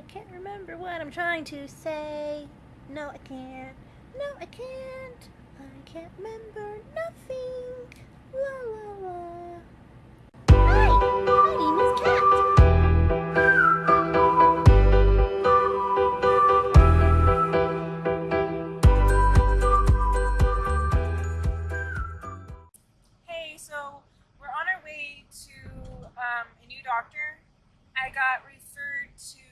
I can't remember what I'm trying to say. No, I can't. No, I can't. I can't remember nothing. La la la. Hi, my name is Kat. Hey, so we're on our way to um, a new doctor. I got referred to,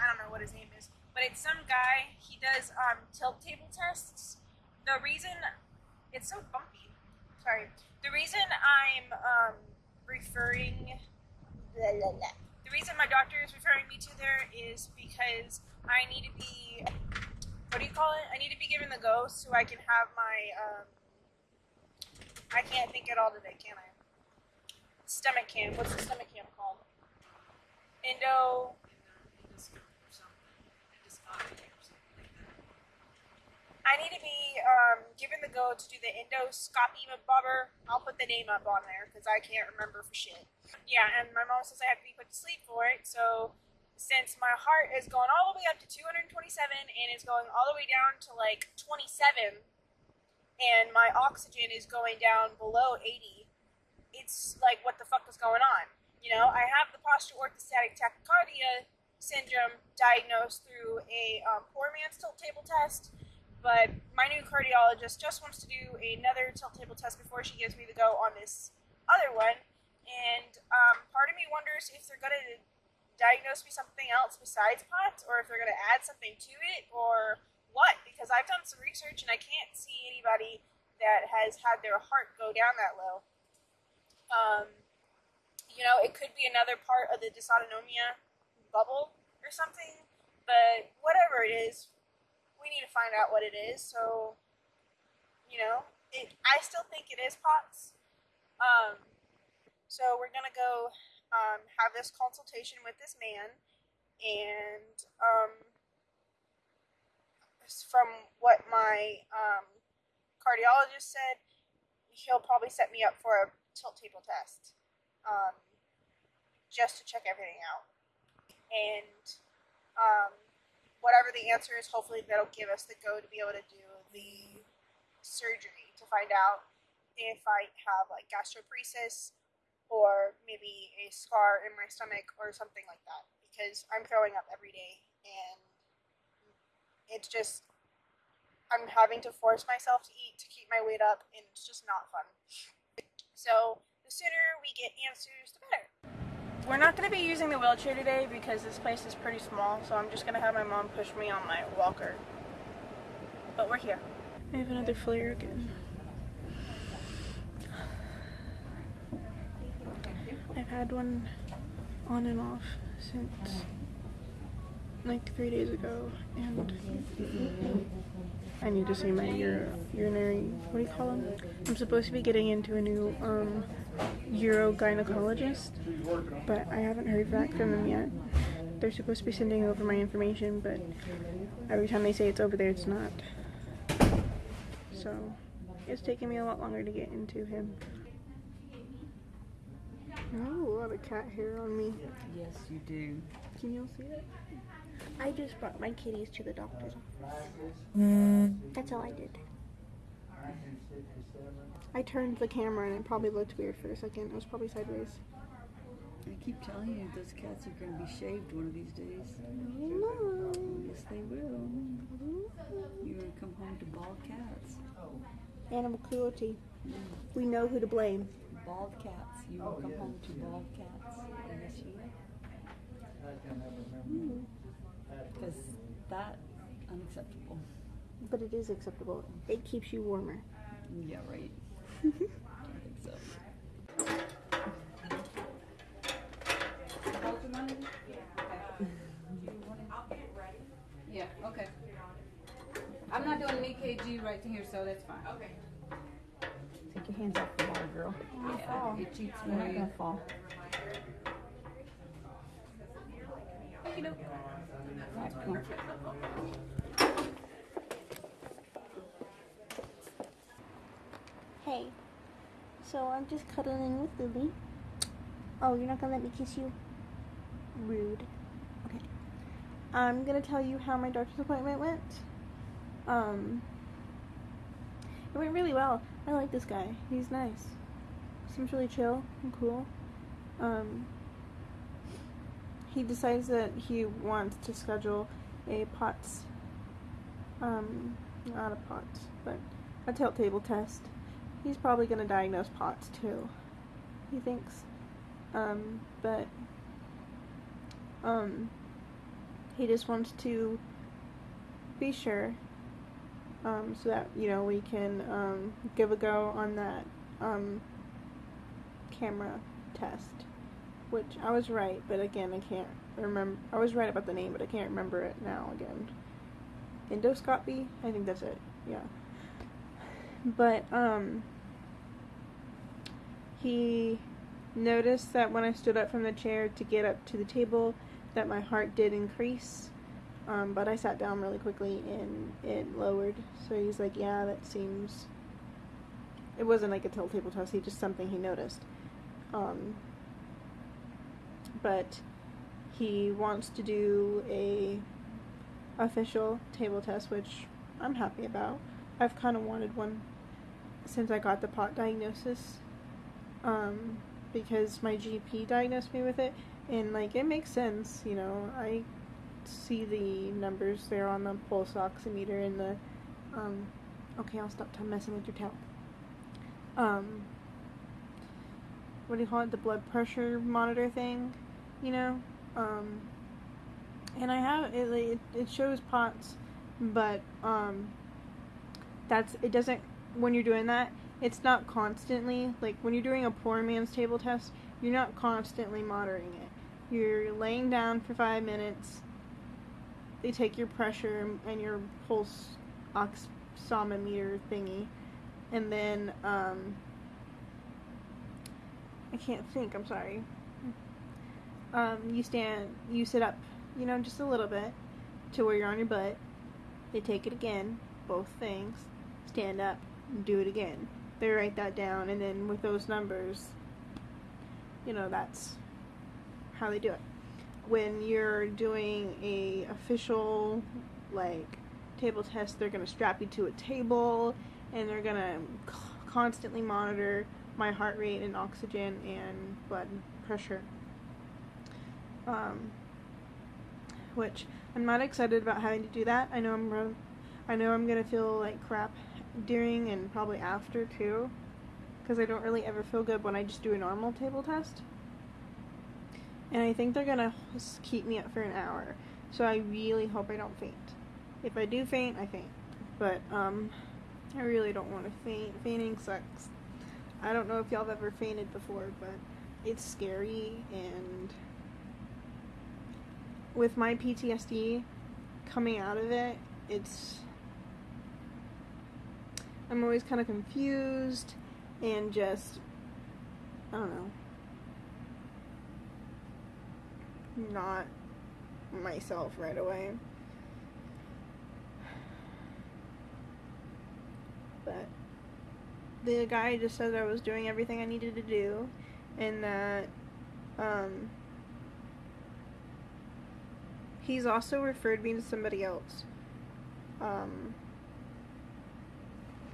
I don't know what his name is, but it's some guy. He does um, tilt table tests. The reason, it's so bumpy. Sorry. The reason I'm um, referring, blah, blah, blah. the reason my doctor is referring me to there is because I need to be, what do you call it? I need to be given the go so I can have my, um, I can't think it all today, can I? Stomach cam. What's the stomach cam called? Endo. I need to be um, given the go to do the endoscopy bobber. I'll put the name up on there because I can't remember for shit. Yeah, and my mom says I have to be put to sleep for it. So since my heart is going all the way up to 227 and it's going all the way down to like 27, and my oxygen is going down below 80, it's like, what the fuck is going on? You know, I have the postural orthostatic tachycardia syndrome diagnosed through a um, poor man's tilt table test, but my new cardiologist just wants to do another tilt table test before she gives me the go on this other one. And um, part of me wonders if they're going to diagnose me something else besides POTS, or if they're going to add something to it, or what because I've done some research and I can't see anybody that has had their heart go down that low. Um, you know, it could be another part of the dysautonomia bubble or something, but whatever it is, we need to find out what it is. So, you know, it, I still think it is POTS. Um, so we're gonna go um, have this consultation with this man, and um, from what my um, cardiologist said, he'll probably set me up for a tilt table test um, just to check everything out. And um, whatever the answer is, hopefully that'll give us the go to be able to do the surgery to find out if I have like gastroparesis or maybe a scar in my stomach or something like that because I'm throwing up every day and it's just I'm having to force myself to eat to keep my weight up and it's just not fun. So the sooner we get answers, the better. We're not going to be using the wheelchair today because this place is pretty small, so I'm just going to have my mom push me on my walker. But we're here. I have another flare again. I've had one on and off since like three days ago, and I need to see my ur urinary. What do you call them? I'm supposed to be getting into a new um, urogynecologist, but I haven't heard back from them yet. They're supposed to be sending over my information, but every time they say it's over there, it's not. So it's taking me a lot longer to get into him. Oh, a lot of cat hair on me. Yes, you do. Can you all see it? I just brought my kitties to the doctor's office. Mm. That's all I did. I turned the camera and it probably looked weird for a second. It was probably sideways. I keep telling you, those cats are going to be shaved one of these days. No. Yes, they will. You're going to come home to bald cats. Animal cruelty. We know who to blame. Bald cats. You will come home to bald cats. Yes, you will. Hmm. Because that, unacceptable. But it is acceptable. It keeps you warmer. Yeah, right. I think so. Yeah, okay. I'm not doing an EKG right here, so that's fine. Okay. Take your hands off the ball, girl. Yeah, it cheats You're not going to fall. Right, come on. Hey. So I'm just cuddling with Lily. Oh, you're not gonna let me kiss you? Rude. Okay. I'm gonna tell you how my doctor's appointment went. Um, it went really well. I like this guy. He's nice. Seems really chill and cool. Um, he decides that he wants to schedule a POTS, um, not a POTS, but a tilt table test. He's probably gonna diagnose POTS too. He thinks. Um, but um, he just wants to be sure um, so that you know we can um, give a go on that um, camera test which I was right but again I can't remember I was right about the name but I can't remember it now again endoscopy I think that's it yeah but um he noticed that when I stood up from the chair to get up to the table that my heart did increase. Um, but I sat down really quickly and it lowered. So he's like, yeah, that seems. It wasn't like a tilt table test, he just something he noticed. Um, but he wants to do a official table test, which I'm happy about. I've kind of wanted one since I got the pot diagnosis. Um, because my GP diagnosed me with it, and like it makes sense, you know. I see the numbers there on the pulse oximeter and the um. Okay, I'll stop messing with your tail. Um. What do you call it? The blood pressure monitor thing, you know. Um. And I have it. It, it shows POTS, but um. That's it. Doesn't when you're doing that it's not constantly like when you're doing a poor man's table test you're not constantly monitoring it. You're laying down for five minutes they take your pressure and your pulse oximeter thingy and then um i can't think i'm sorry. Um you stand you sit up you know just a little bit to where you're on your butt. They take it again both things. Stand up do it again. They write that down and then with those numbers you know that's how they do it. When you're doing a official like table test they're going to strap you to a table and they're going to constantly monitor my heart rate and oxygen and blood pressure. Um, which I'm not excited about having to do that. I know I'm I know I'm gonna feel like crap during and probably after too because I don't really ever feel good when I just do a normal table test. And I think they're gonna keep me up for an hour. So I really hope I don't faint. If I do faint, I faint. But um I really don't want to faint. Fainting sucks. I don't know if y'all have ever fainted before, but it's scary and with my PTSD coming out of it, it's I'm always kind of confused and just, I don't know, not myself right away. But the guy just said I was doing everything I needed to do and that um, he's also referred me to somebody else. Um,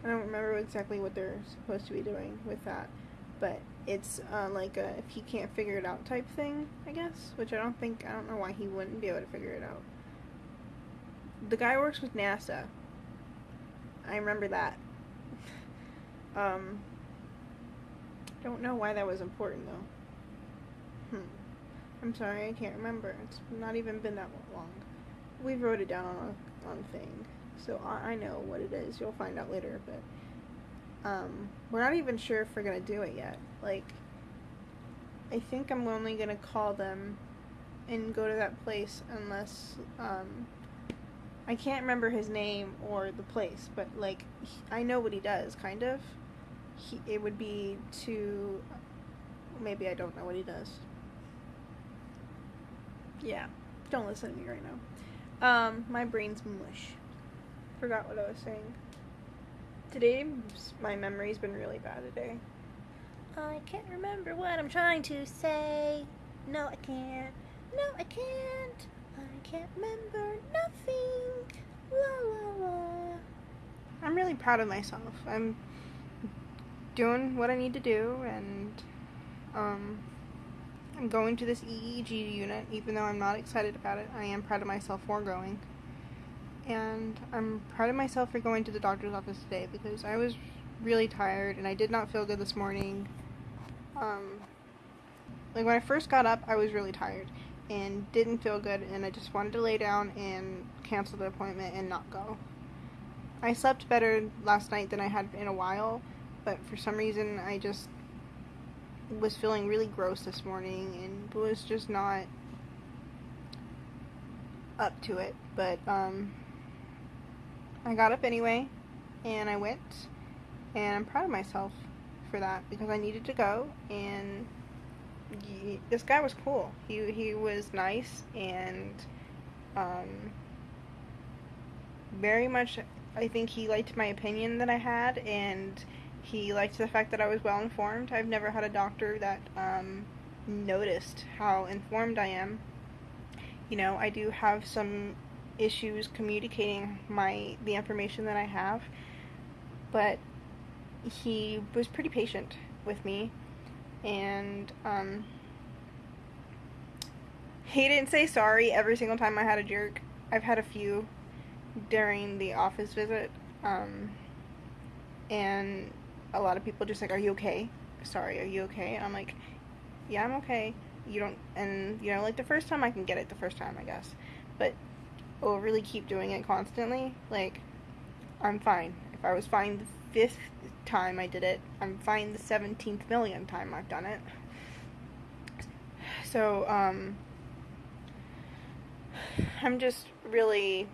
I don't remember exactly what they're supposed to be doing with that, but it's uh, like a if he can't figure it out type thing, I guess. Which I don't think I don't know why he wouldn't be able to figure it out. The guy works with NASA. I remember that. um, don't know why that was important though. Hmm. I'm sorry, I can't remember. It's not even been that long. We wrote it down on a on thing so I, I know what it is. You'll find out later, but um, we're not even sure if we're gonna do it yet. Like, I think I'm only gonna call them and go to that place unless um, I can't remember his name or the place, but like he, I know what he does, kind of. He, it would be to maybe I don't know what he does. Yeah, don't listen to me right now. Um, my brain's mush. Forgot what I was saying. Today, my memory's been really bad today. I can't remember what I'm trying to say. No, I can't. No, I can't. I can't remember nothing. La la la. I'm really proud of myself. I'm doing what I need to do, and um, I'm going to this EEG unit, even though I'm not excited about it. I am proud of myself for going. And I'm proud of myself for going to the doctor's office today because I was really tired and I did not feel good this morning. Um, like when I first got up, I was really tired and didn't feel good, and I just wanted to lay down and cancel the appointment and not go. I slept better last night than I had in a while, but for some reason I just was feeling really gross this morning and was just not up to it. But um, I got up anyway and I went, and I'm proud of myself for that because I needed to go and he, this guy was cool. He he was nice and um, very much. I think he liked my opinion that I had, and he liked the fact that I was well informed. I've never had a doctor that um, noticed how informed I am. You know, I do have some issues communicating my the information that I have, but he was pretty patient with me and um, he didn't say sorry every single time I had a jerk. I've had a few during the office visit, um, and a lot of people just like, "Are you okay? Sorry, are you okay?" And I'm like, "Yeah, I'm okay." You don't, and you know, like the first time I can get it the first time, I guess, but really keep doing it constantly. Like, I'm fine. If I was fine the fifth time I did it. I'm fine the 17th million time I've done it. So, um, I'm just really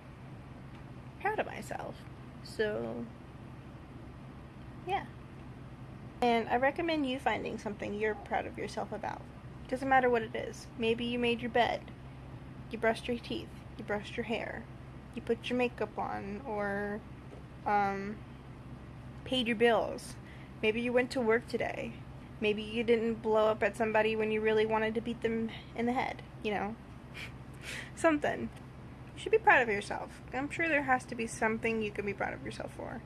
proud of myself. So, yeah. And I recommend you finding something you're proud of yourself about. Doesn't matter what it is. Maybe you made your bed, you brushed your teeth, you brushed your hair, you put your makeup on, or, um, paid your bills. Maybe you went to work today. Maybe you didn't blow up at somebody when you really wanted to beat them in the head, you know? something. You should be proud of yourself. I'm sure there has to be something you can be proud of yourself for.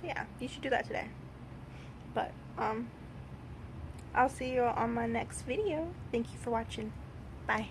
So yeah, you should do that today. But, um, I'll see you on my next video. Thank you for watching. Bye.